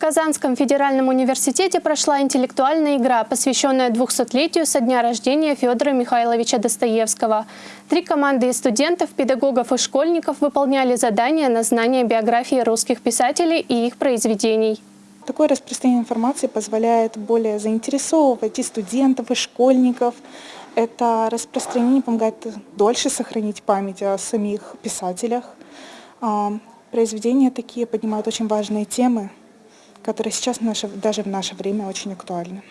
Казанском федеральном университете прошла интеллектуальная игра, посвященная 200-летию со дня рождения Федора Михайловича Достоевского. Три команды из студентов, педагогов и школьников выполняли задания на знание биографии русских писателей и их произведений. Такое распространение информации позволяет более заинтересовывать и студентов, и школьников. Это распространение помогает дольше сохранить память о самих писателях. А, произведения такие поднимают очень важные темы, которые сейчас наше, даже в наше время очень актуальны.